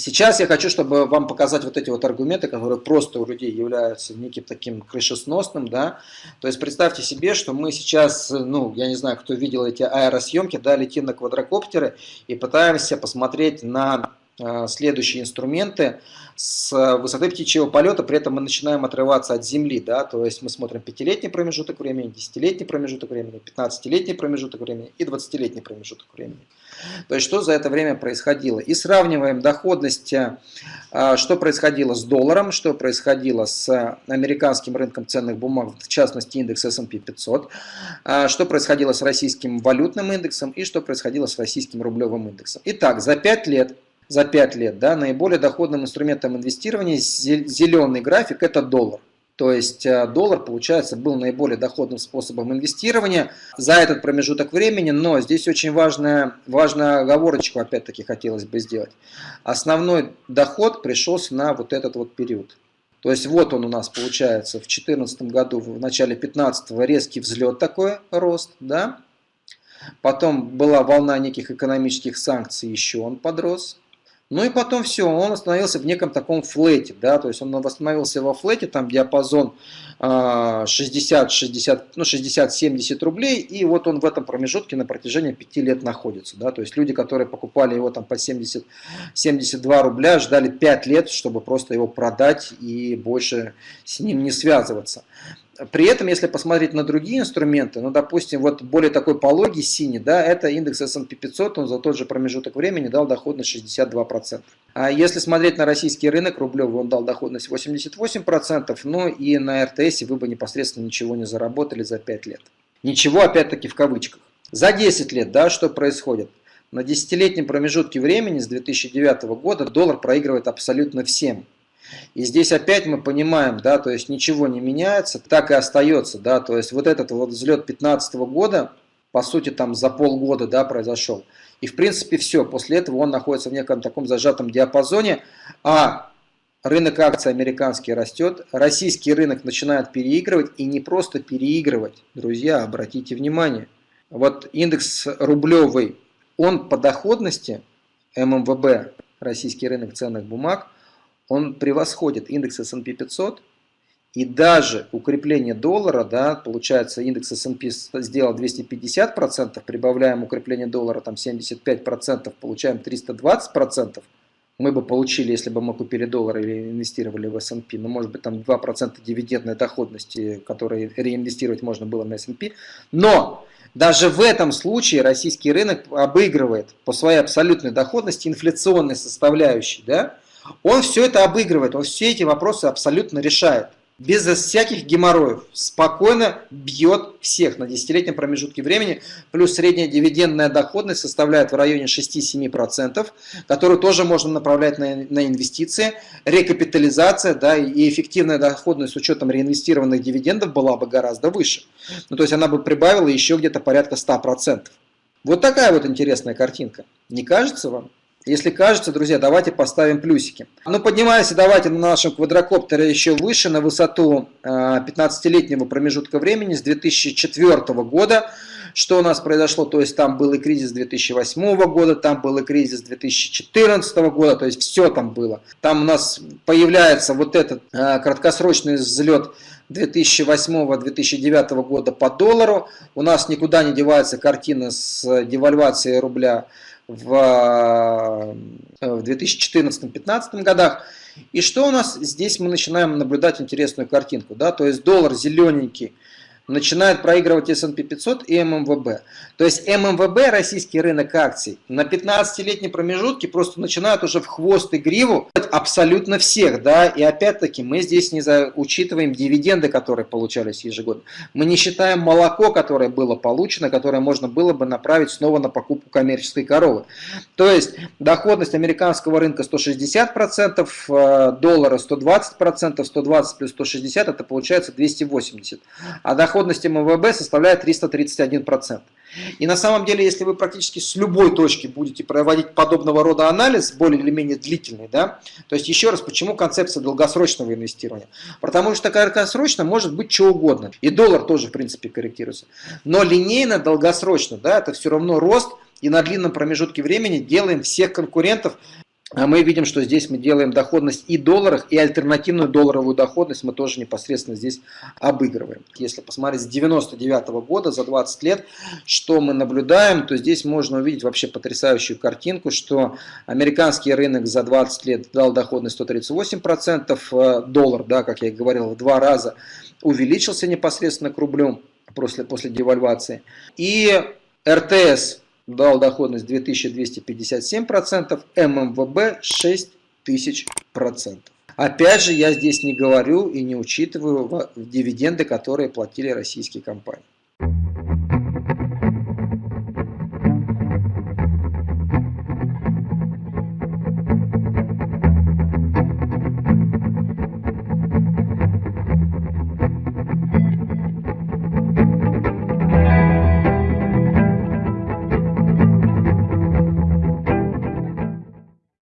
Сейчас я хочу, чтобы вам показать вот эти вот аргументы, которые просто у людей являются неким таким крышесносным, да. То есть представьте себе, что мы сейчас, ну, я не знаю, кто видел эти аэросъемки, да, летим на квадрокоптеры и пытаемся посмотреть на следующие инструменты с высоты птичьего полета, при этом мы начинаем отрываться от Земли, да, то есть мы смотрим пятилетний промежуток времени, десятилетний промежуток времени, 15-летний промежуток времени и 20-летний промежуток времени. То есть, что за это время происходило. И сравниваем доходность, а, что происходило с долларом, что происходило с американским рынком ценных бумаг, в частности, индекс S&P 500, а, что происходило с российским валютным индексом и что происходило с российским рублевым индексом. Итак, за 5 лет за 5 лет, да, наиболее доходным инструментом инвестирования зеленый график – это доллар. То есть э, доллар, получается, был наиболее доходным способом инвестирования за этот промежуток времени, но здесь очень важная, важная оговорочку опять-таки хотелось бы сделать. Основной доход пришелся на вот этот вот период. То есть вот он у нас получается в 2014 году, в начале 2015 резкий взлет такой, рост, да. Потом была волна неких экономических санкций, еще он подрос. Ну и потом все, он остановился в неком таком флете, да, то есть он восстановился во флете, там диапазон 60, 60, ну 60-70 рублей, и вот он в этом промежутке на протяжении 5 лет находится, да, то есть люди, которые покупали его там по 70, 72 рубля, ждали 5 лет, чтобы просто его продать и больше с ним не связываться. При этом, если посмотреть на другие инструменты, ну, допустим, вот более такой пологий синий, да, это индекс S&P 500, он за тот же промежуток времени дал доходность 62%. А если смотреть на российский рынок рублевый, он дал доходность 88%, ну и на РТС вы бы непосредственно ничего не заработали за 5 лет. Ничего, опять-таки, в кавычках. За 10 лет, да, что происходит? На десятилетнем промежутке времени с 2009 года доллар проигрывает абсолютно всем. И здесь опять мы понимаем, да, то есть ничего не меняется, так и остается, да, то есть вот этот вот взлет 2015 года, по сути, там за полгода, да, произошел. И в принципе все, после этого он находится в неком таком зажатом диапазоне, а рынок акций американский растет, российский рынок начинает переигрывать, и не просто переигрывать, друзья, обратите внимание. Вот индекс рублевый, он по доходности, ММВБ, российский рынок ценных бумаг, он превосходит индекс S&P 500, и даже укрепление доллара, да, получается индекс S&P сделал 250%, прибавляем укрепление доллара там 75%, получаем 320%, мы бы получили, если бы мы купили доллар или инвестировали в S&P, ну, может быть, там 2% дивидендной доходности, которые реинвестировать можно было на S&P. Но даже в этом случае российский рынок обыгрывает по своей абсолютной доходности инфляционной составляющей, да, он все это обыгрывает, он все эти вопросы абсолютно решает. Без всяких геморроев. Спокойно бьет всех на десятилетнем промежутке времени. Плюс средняя дивидендная доходность составляет в районе 6-7%, которую тоже можно направлять на, на инвестиции. Рекапитализация да, и эффективная доходность с учетом реинвестированных дивидендов была бы гораздо выше. Ну, то есть она бы прибавила еще где-то порядка 100%. Вот такая вот интересная картинка. Не кажется вам? Если кажется, друзья, давайте поставим плюсики. Ну, поднимаемся давайте на нашем квадрокоптере еще выше, на высоту 15-летнего а, промежутка времени с 2004 года. Что у нас произошло? То есть там был и кризис 2008 года, там был и кризис 2014 года, то есть все там было. Там у нас появляется вот этот а, краткосрочный взлет 2008-2009 года по доллару. У нас никуда не девается картина с девальвацией рубля в, э, в 2014-2015 годах. И что у нас здесь мы начинаем наблюдать интересную картинку. Да? То есть доллар зелененький начинает проигрывать S&P 500 и ММВБ. То есть ММВБ, российский рынок акций, на 15-летней промежутке просто начинают уже в хвост и гриву абсолютно всех. да, И опять-таки мы здесь не за... учитываем дивиденды, которые получались ежегодно. Мы не считаем молоко, которое было получено, которое можно было бы направить снова на покупку коммерческой коровы. То есть доходность американского рынка 160%, э, доллара 120%, 120 плюс 160 это получается 280. А доход доходность МВБ составляет 331%. И на самом деле, если вы практически с любой точки будете проводить подобного рода анализ, более или менее длительный, да, то есть еще раз, почему концепция долгосрочного инвестирования? Потому что краткосрочно может быть что угодно. И доллар тоже, в принципе, корректируется. Но линейно, долгосрочно, да, это все равно рост, и на длинном промежутке времени делаем всех конкурентов мы видим, что здесь мы делаем доходность и долларах, и альтернативную долларовую доходность мы тоже непосредственно здесь обыгрываем. Если посмотреть с 99 -го года, за 20 лет, что мы наблюдаем, то здесь можно увидеть вообще потрясающую картинку, что американский рынок за 20 лет дал доходность 138%, э, доллар, да, как я и говорил, в два раза увеличился непосредственно к рублю после, после девальвации. И РТС дал доходность 2257%, ММВБ 6000%. Опять же, я здесь не говорю и не учитываю дивиденды, которые платили российские компании.